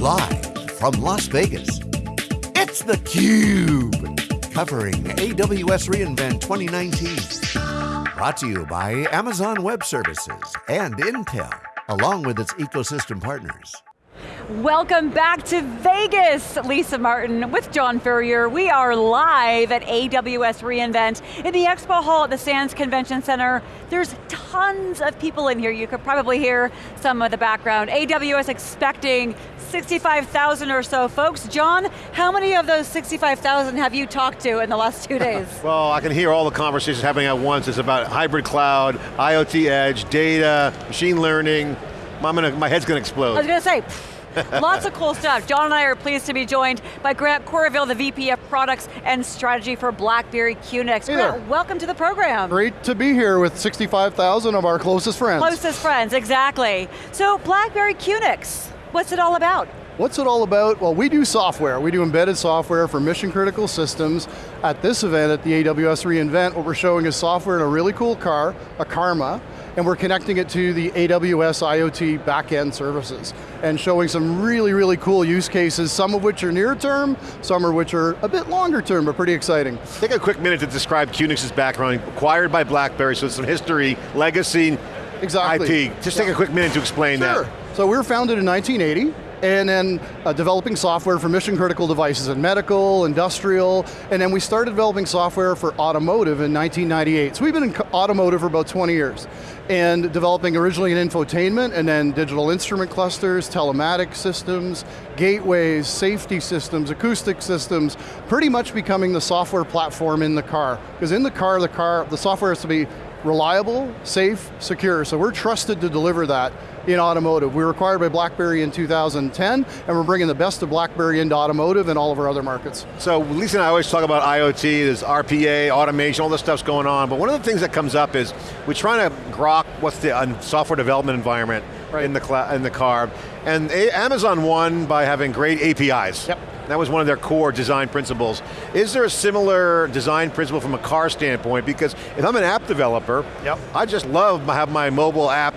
Live from Las Vegas, it's theCUBE. Covering AWS reInvent 2019. Brought to you by Amazon Web Services and Intel, along with its ecosystem partners. Welcome back to Vegas. Lisa Martin with John Furrier. We are live at AWS reInvent in the expo hall at the Sands Convention Center. There's tons of people in here. You could probably hear some of the background. AWS expecting 65,000 or so folks. John, how many of those 65,000 have you talked to in the last two days? well, I can hear all the conversations happening at once. It's about hybrid cloud, IoT edge, data, machine learning. I'm gonna, my head's going to explode. I was going to say, Lots of cool stuff. John and I are pleased to be joined by Grant Courville, the VP of Products and Strategy for BlackBerry QNX. Hey Grant, there. welcome to the program. Great to be here with 65,000 of our closest friends. Closest friends, exactly. So BlackBerry QNX, what's it all about? What's it all about? Well, we do software. We do embedded software for mission critical systems. At this event, at the AWS reInvent, what we're showing is software in a really cool car, a Karma, and we're connecting it to the AWS IoT backend services and showing some really, really cool use cases, some of which are near term, some of which are a bit longer term, but pretty exciting. Take a quick minute to describe QNX's background, acquired by BlackBerry, so some history, legacy, exactly. IP. Just take a quick minute to explain sure. that. So we were founded in 1980, and then uh, developing software for mission critical devices in medical, industrial, and then we started developing software for automotive in 1998. So we've been in automotive for about 20 years, and developing originally in infotainment, and then digital instrument clusters, telematic systems, gateways, safety systems, acoustic systems, pretty much becoming the software platform in the car. Because in the car, the car, the software has to be reliable, safe, secure. So we're trusted to deliver that in automotive. We were acquired by BlackBerry in 2010, and we're bringing the best of BlackBerry into automotive and all of our other markets. So Lisa and I always talk about IoT, there's RPA, automation, all this stuff's going on, but one of the things that comes up is we're trying to grok what's the uh, software development environment right. in, the in the car, and Amazon won by having great APIs. Yep. That was one of their core design principles. Is there a similar design principle from a car standpoint? Because if I'm an app developer, yep. I just love to have my mobile app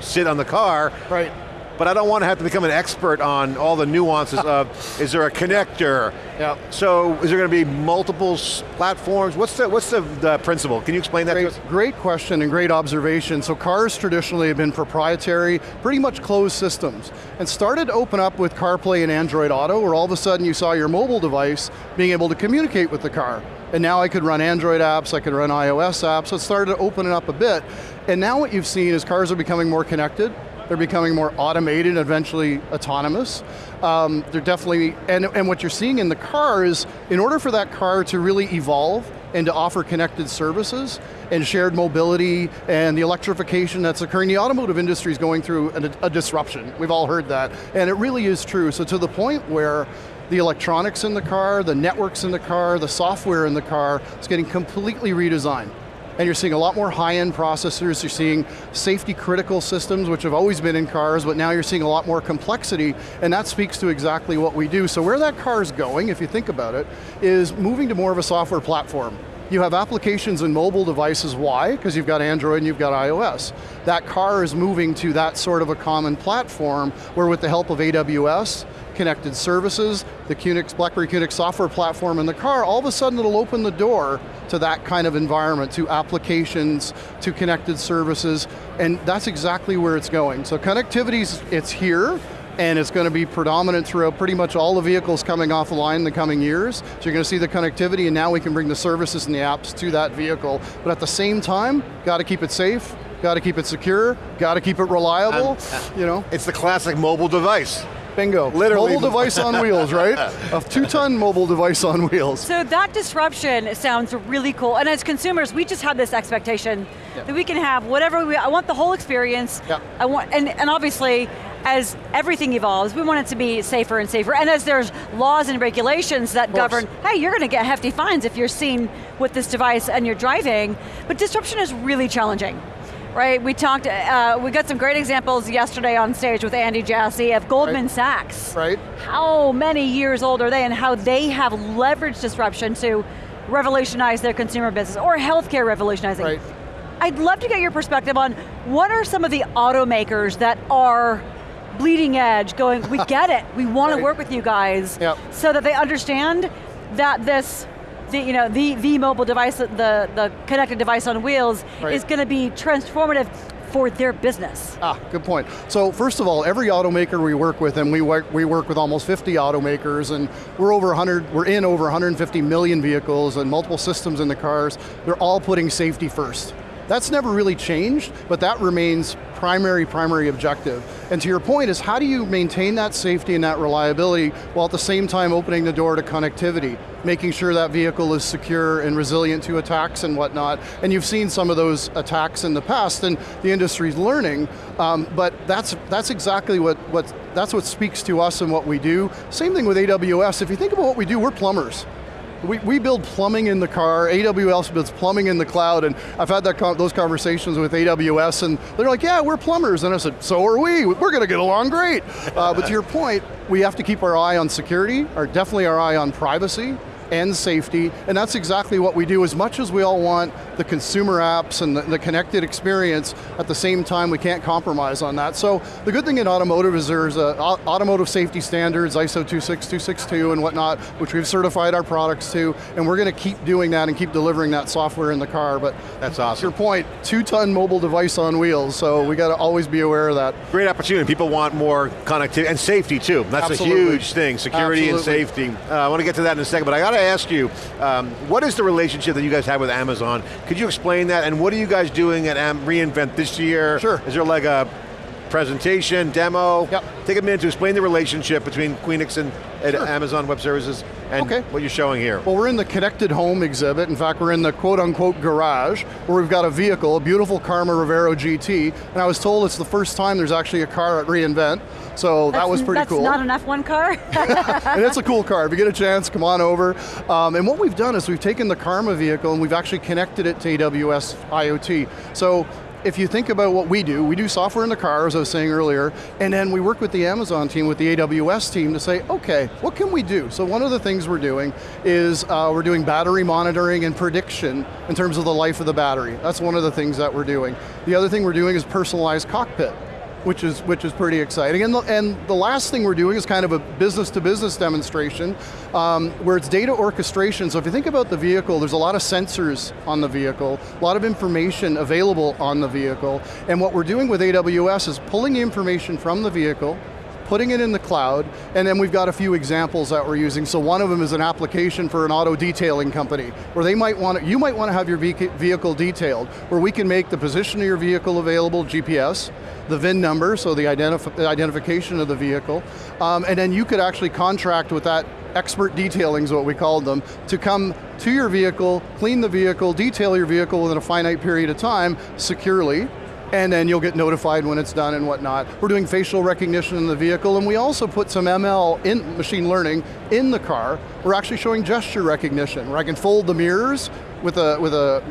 sit on the car. Right. But I don't want to have to become an expert on all the nuances of, is there a connector? Yeah. So is there going to be multiple platforms? What's the, what's the, the principle? Can you explain that great, to us? Great question and great observation. So cars traditionally have been proprietary, pretty much closed systems, and started to open up with CarPlay and Android Auto, where all of a sudden you saw your mobile device being able to communicate with the car. And now I could run Android apps, I could run iOS apps, so it started to open it up a bit. And now what you've seen is cars are becoming more connected, they're becoming more automated, eventually autonomous. Um, they're definitely, and, and what you're seeing in the car is, in order for that car to really evolve and to offer connected services and shared mobility and the electrification that's occurring, the automotive industry is going through a, a disruption. We've all heard that, and it really is true. So to the point where the electronics in the car, the networks in the car, the software in the car is getting completely redesigned and you're seeing a lot more high-end processors, you're seeing safety critical systems, which have always been in cars, but now you're seeing a lot more complexity, and that speaks to exactly what we do. So where that car is going, if you think about it, is moving to more of a software platform. You have applications in mobile devices, why? Because you've got Android and you've got iOS. That car is moving to that sort of a common platform, where with the help of AWS, connected services, the QNX, BlackBerry QNX software platform in the car, all of a sudden it'll open the door to that kind of environment, to applications, to connected services, and that's exactly where it's going. So connectivity, it's here, and it's going to be predominant throughout pretty much all the vehicles coming off the line in the coming years. So you're going to see the connectivity and now we can bring the services and the apps to that vehicle. But at the same time, got to keep it safe, got to keep it secure, got to keep it reliable, um, uh, you know. It's the classic mobile device. Bingo. Literally. Mobile device on wheels, right? A two-ton mobile device on wheels. So that disruption sounds really cool. And as consumers, we just have this expectation yeah. that we can have whatever we, I want the whole experience. Yeah. I want, and, and obviously, as everything evolves, we want it to be safer and safer. And as there's laws and regulations that govern, hey, you're going to get hefty fines if you're seen with this device and you're driving. But disruption is really challenging right? We talked, uh, we got some great examples yesterday on stage with Andy Jassy of Goldman right. Sachs. Right. How many years old are they and how they have leveraged disruption to revolutionize their consumer business or healthcare revolutionizing. Right. I'd love to get your perspective on what are some of the automakers that are bleeding edge, going, we get it, we want Right. to work with you guys, Yep. so that they understand that this, the, you know, the, the mobile device, the, the connected device on wheels, Right. is going to be transformative for their business. Ah, good point. So first of all, every automaker we work with, and we work, we work with almost 50 automakers, and we're over 100, we're in over 150 million vehicles and multiple systems in the cars. They're all putting safety first. That's never really changed, but that remains primary, primary objective. And to your point is how do you maintain that safety and that reliability while at the same time opening the door to connectivity, making sure that vehicle is secure and resilient to attacks and whatnot. And you've seen some of those attacks in the past and the industry's learning, um, but that's, that's exactly what, what, that's what speaks to us and what we do. Same thing with AWS, if you think about what we do, we're plumbers. We, we build plumbing in the car, AWS builds plumbing in the cloud, and I've had that con those conversations with AWS, and they're like, yeah, we're plumbers, and I said, so are we, we're going to get along great. Uh, but to your point, we have to keep our eye on security, or definitely our eye on privacy, and safety, and that's exactly what we do. As much as we all want the consumer apps and the, the connected experience, at the same time we can't compromise on that. So the good thing in automotive is there's au- automotive safety standards, ISO 26262 and whatnot, which we've certified our products to, and we're going to keep doing that and keep delivering that software in the car. But That's to awesome. your point, two-ton mobile device on wheels, so we got to always be aware of that. Great opportunity. People want more connectivity and safety too. That's Absolutely. a huge thing. Security Absolutely. and safety. Uh, I want to get to that in a second, but I got to ask you, um, what is the relationship that you guys have with Amazon? Could you explain that? And what are you guys doing at reInvent this year? Sure. Is there like a presentation, demo? Yep. Take a minute to explain the relationship between QNX and, and Sure. Amazon Web Services and Okay. what you're showing here. Well, we're in the connected home exhibit. In fact, we're in the quote unquote garage where we've got a vehicle, a beautiful Karma Revero GT, and I was told it's the first time there's actually a car at reInvent, so that was pretty that's cool. not an F1 car? and it's a cool car. If you get a chance, come on over. Um, and what we've done is we've taken the Karma vehicle and we've actually connected it to AWS IoT. So if you think about what we do, we do software in the car, as I was saying earlier, and then we work with the Amazon team, with the AWS team to say, okay, what can we do? So one of the things we're doing is uh, we're doing battery monitoring and prediction in terms of the life of the battery. That's one of the things that we're doing. The other thing we're doing is personalized cockpit which is which is pretty exciting. And the, and the last thing we're doing is kind of a business to business demonstration, um, where it's data orchestration. So if you think about the vehicle, there's a lot of sensors on the vehicle, a lot of information available on the vehicle, and what we're doing with AWS is pulling information from the vehicle, putting it in the cloud, and then we've got a few examples that we're using. So one of them is an application for an auto detailing company, where they might want to, you might want to have your vehicle detailed, where we can make the position of your vehicle available, GPS, the VIN number, so the, identif identification of the vehicle, um, and then you could actually contract with that expert detailing is what we called them, to come to your vehicle, clean the vehicle, detail your vehicle within a finite period of time securely, and then you'll get notified when it's done and whatnot. We're doing facial recognition in the vehicle, and we also put some ML in machine learning in the car. We're actually showing gesture recognition, where I can fold the mirrors with a with a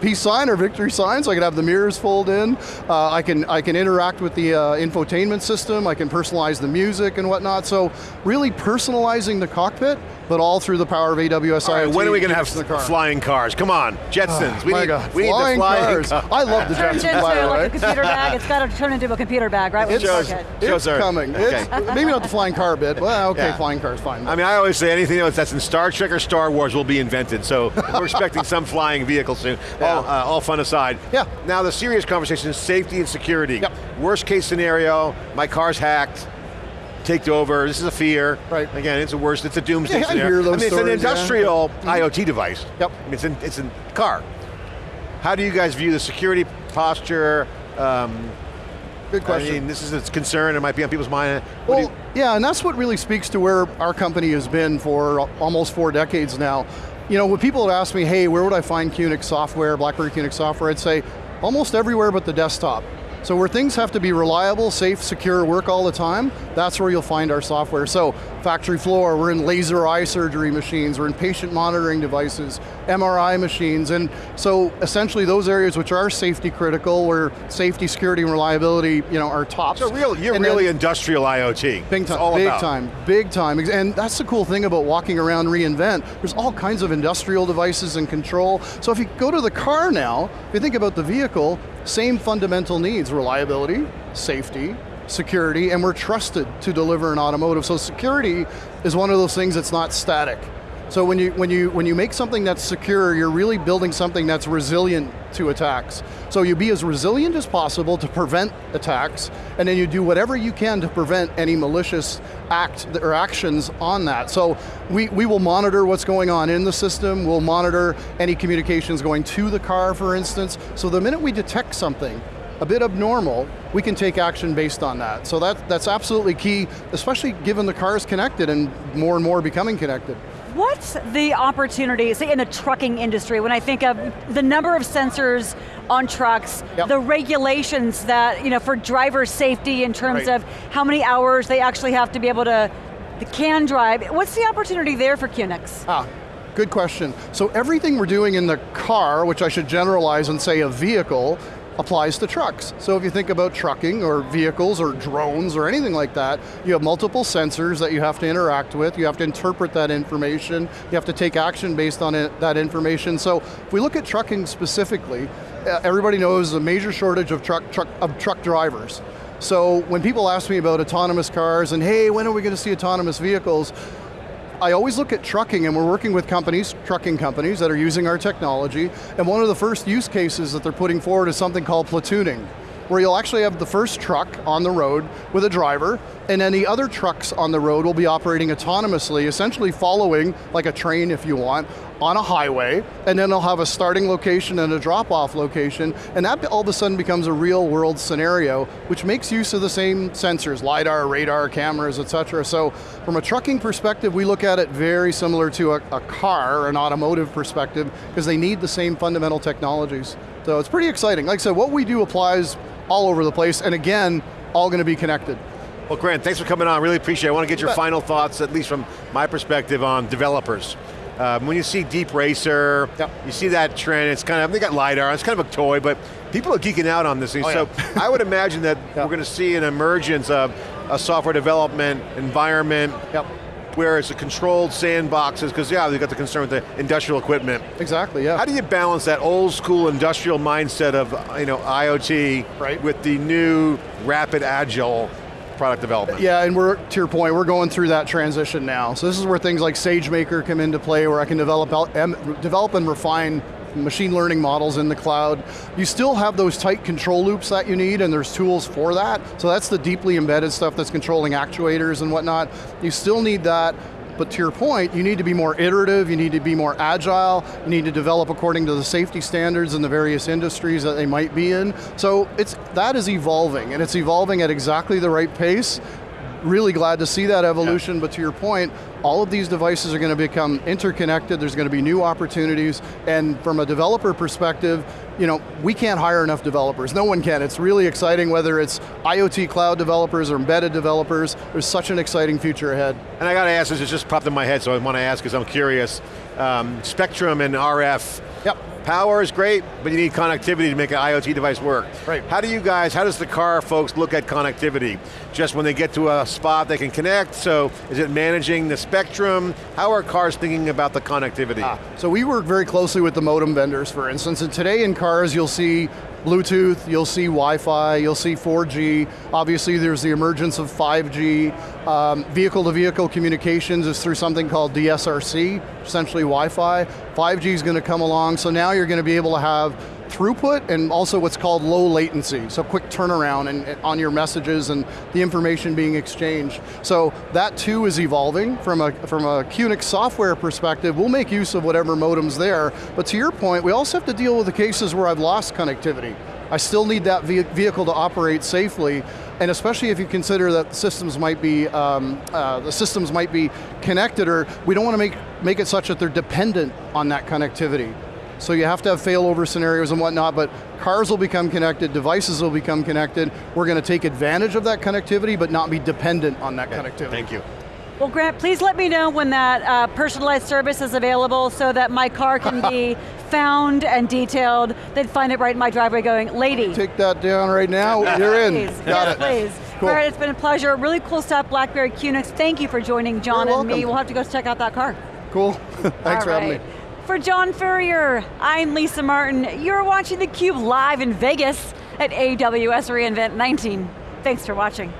peace sign or victory sign, so I can have the mirrors fold in. Uh, I can I can interact with the uh, infotainment system. I can personalize the music and whatnot. So really personalizing the cockpit, but all through the power of AWS All right, IoT when are we going to have car. flying cars? Come on, Jetsons. we need, God, we need the flying cars. car. I love the Turns Jetsons, into by the like way. a computer bag. It's got to turn into a computer bag, right? It's, Shows- Okay. shows it's coming. Okay. It's, maybe not the flying car bit. Well, okay, Yeah. flying car's fine. I mean, I always say anything else that's in Star Trek or Star Wars will be invented, so we're expecting some flying vehicle soon. All, uh, all fun aside. Yeah. Now the serious conversation is safety and security. Yep. Worst case scenario, my car's hacked, taken over, this is a fear. Right. Again, it's a worst, it's a doomsday Yeah, I hear those mean, it's stories, an yeah. industrial IoT device. Yep. I mean, it's in, it's in car. How do you guys view the security posture? Um, Good question. I mean, this is a concern, it might be on people's mind. What Well, yeah, and that's what really speaks to where our company has been for almost four decades now. You know, when people would ask me, hey, where would I find QNX software, BlackBerry QNX software, I'd say almost everywhere but the desktop. So where things have to be reliable, safe, secure, work all the time, that's where you'll find our software. So factory floor, we're in laser eye surgery machines, we're in patient monitoring devices, MRI machines, and so essentially those areas which are safety critical, where safety, security, and reliability, you know, are tops. So real, you're And then- really industrial IoT. Big time, big about. time, big time. And that's the cool thing about walking around reInvent. There's all kinds of industrial devices and control. So if you go to the car now, if you think about the vehicle, same fundamental needs, reliability, safety, security and we're trusted to deliver in automotive. So security is one of those things that's not static. So when you, when, you, when you make something that's secure, you're really building something that's resilient to attacks. So you be as resilient as possible to prevent attacks, and then you do whatever you can to prevent any malicious act or actions on that. So we, we will monitor what's going on in the system, we'll monitor any communications going to the car, for instance. So the minute we detect something, a bit abnormal, we can take action based on that. So that, that's absolutely key, especially given the car is connected and more and more becoming connected. What's the opportunity, say in the trucking industry, when I think of the number of sensors on trucks, yep. the regulations that, you know, for driver safety in terms right. of how many hours they actually have to be able to, can drive. What's the opportunity there for QNX? Ah, good question. So everything we're doing in the car, which I should generalize and say a vehicle, applies to trucks. So if you think about trucking or vehicles or drones or anything like that, you have multiple sensors that you have to interact with, you have to interpret that information, you have to take action based on it, that information. So if we look at trucking specifically, uh, everybody knows a major shortage of truck, truck, of truck drivers. So when people ask me about autonomous cars and hey, when are we going to see autonomous vehicles? I always look at trucking and we're working with companies, trucking companies that are using our technology, and one of the first use cases that they're putting forward is something called platooning where you'll actually have the first truck on the road with a driver, and the other trucks on the road will be operating autonomously, essentially following, like a train if you want, on a highway, and then they'll have a starting location and a drop-off location, and that all of a sudden becomes a real world scenario, which makes use of the same sensors, LiDAR, radar, cameras, et cetera. So from a trucking perspective, we look at it very similar to a, a car, an automotive perspective, because they need the same fundamental technologies. So it's pretty exciting. Like I said, what we do applies all over the place, and again, all going to be connected. Well, Grant, thanks for coming on. Really appreciate it. I want to get your final thoughts, at least from my perspective, on developers. Um, when you see DeepRacer, yep. you see that trend, it's kind of, they got LiDAR, it's kind of a toy, but people are geeking out on this thing. Oh, so yeah. I would imagine that yep. we're going to see an emergence of a software development environment yep where it's a controlled sandboxes, because yeah, they've got the concern with the industrial equipment. Exactly, yeah. How do you balance that old school industrial mindset of you know, IoT right. with the new rapid agile product development. Yeah, and we're, to your point, we're going through that transition now. So this is where things like SageMaker come into play, where I can develop, develop and refine machine learning models in the cloud. You still have those tight control loops that you need and there's tools for that. So that's the deeply embedded stuff that's controlling actuators and whatnot. You still need that, but to your point, you need to be more iterative, you need to be more agile, you need to develop according to the safety standards in the various industries that they might be in. So it's, that is evolving, and it's evolving at exactly the right pace, really glad to see that evolution, yeah. but to your point, all of these devices are going to become interconnected, there's going to be new opportunities, and from a developer perspective, you know, we can't hire enough developers. No one can. It's really exciting, whether it's IoT cloud developers or embedded developers, there's such an exciting future ahead. And I got to ask this, it just popped in my head, so I want to ask because I'm curious. Um, Spectrum and RF, yep. Power is great, but you need connectivity to make an IoT device work. Right. How do you guys, how does the car folks look at connectivity? Just when they get to a spot they can connect, so is it managing the spectrum? How are cars thinking about the connectivity? Ah, so we work very closely with the modem vendors, for instance, and today in cars you'll see Bluetooth, you'll see Wi-Fi, you'll see 4G. Obviously there's the emergence of 5G. Um, vehicle-to-vehicle -vehicle communications is through something called DSRC, essentially Wi-Fi. 5G is going to come along, so now you're going to be able to have throughput and also what's called low latency, so quick turnaround and, and, on your messages and the information being exchanged. So that too is evolving from a, from a QNX software perspective. We'll make use of whatever modem's there, but to your point, we also have to deal with the cases where I've lost connectivity. I still need that vehicle to operate safely, and especially if you consider that systems might be, um, uh, the systems might be connected, or we don't want to make, make it such that they're dependent on that connectivity. So you have to have failover scenarios and whatnot, but cars will become connected, devices will become connected. We're going to take advantage of that connectivity, but not be dependent on that okay. connectivity. Thank you. Well, Grant, please let me know when that uh, personalized service is available so that my car can be found and detailed. They'd find it right in my driveway going, lady. Take that down right now, you're in. Please. Got yes, it. please. Cool. Grant, it's been a pleasure. Really cool stuff, BlackBerry QNX. Thank you for joining John and me. We'll have to go check out that car. Cool, thanks All for right. having me. For John Furrier, I'm Lisa Martin. You're watching theCUBE live in Vegas at AWS reInvent 19. Thanks for watching.